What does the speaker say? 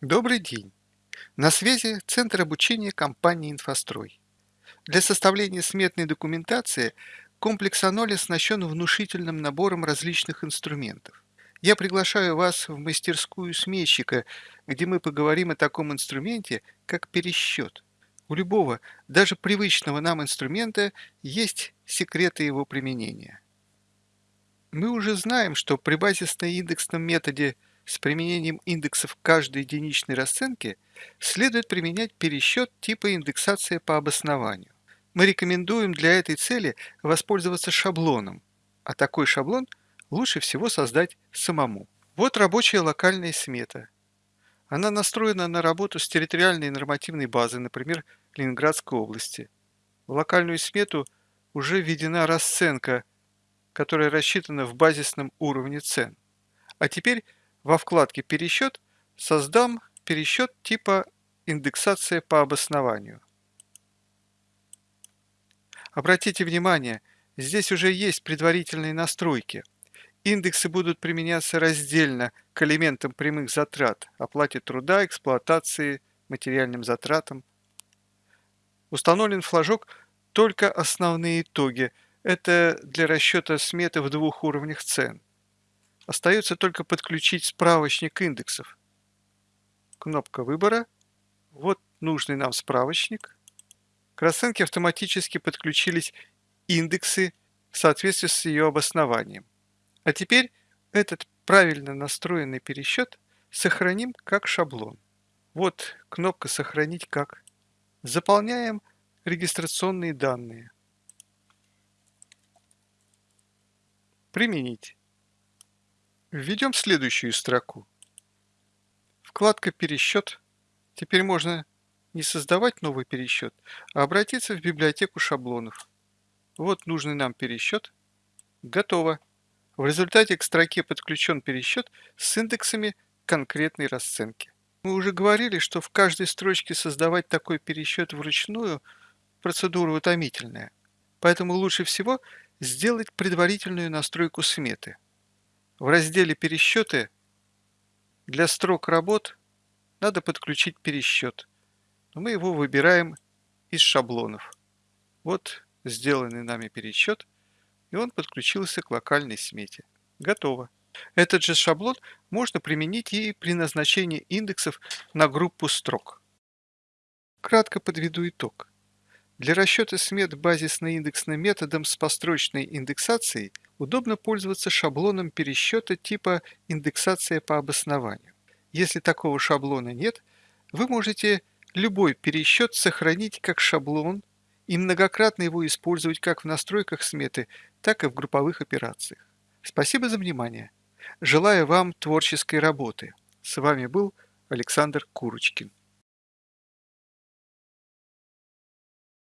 Добрый день! На связи Центр обучения компании «Инфострой». Для составления сметной документации комплекс Аноли оснащен внушительным набором различных инструментов. Я приглашаю вас в мастерскую сметчика, где мы поговорим о таком инструменте, как пересчет. У любого, даже привычного нам инструмента, есть секреты его применения. Мы уже знаем, что при базисно-индексном методе – с применением индексов каждой единичной расценки следует применять пересчет типа индексация по обоснованию. Мы рекомендуем для этой цели воспользоваться шаблоном, а такой шаблон лучше всего создать самому. Вот рабочая локальная смета. Она настроена на работу с территориальной нормативной базой, например, Ленинградской области. В локальную смету уже введена расценка, которая рассчитана в базисном уровне цен. А теперь во вкладке «Пересчет» создам пересчет типа «Индексация по обоснованию». Обратите внимание, здесь уже есть предварительные настройки. Индексы будут применяться раздельно к элементам прямых затрат, оплате труда, эксплуатации, материальным затратам. Установлен флажок «Только основные итоги». Это для расчета сметы в двух уровнях цен. Остается только подключить справочник индексов. Кнопка выбора. Вот нужный нам справочник. К расценке автоматически подключились индексы в соответствии с ее обоснованием. А теперь этот правильно настроенный пересчет сохраним как шаблон. Вот кнопка «Сохранить как». Заполняем регистрационные данные. Применить. Введем следующую строку. Вкладка «Пересчет». Теперь можно не создавать новый пересчет, а обратиться в библиотеку шаблонов. Вот нужный нам пересчет. Готово. В результате к строке подключен пересчет с индексами конкретной расценки. Мы уже говорили, что в каждой строчке создавать такой пересчет вручную – процедура утомительная. Поэтому лучше всего сделать предварительную настройку сметы. В разделе «Пересчеты» для строк работ надо подключить пересчет. Но мы его выбираем из шаблонов. Вот сделанный нами пересчет, и он подключился к локальной смете. Готово. Этот же шаблон можно применить и при назначении индексов на группу строк. Кратко подведу итог. Для расчета смет базисно-индексным методом с построчной индексацией удобно пользоваться шаблоном пересчета типа индексация по обоснованию. Если такого шаблона нет, вы можете любой пересчет сохранить как шаблон и многократно его использовать как в настройках сметы, так и в групповых операциях. Спасибо за внимание. Желаю вам творческой работы. С вами был Александр Курочкин.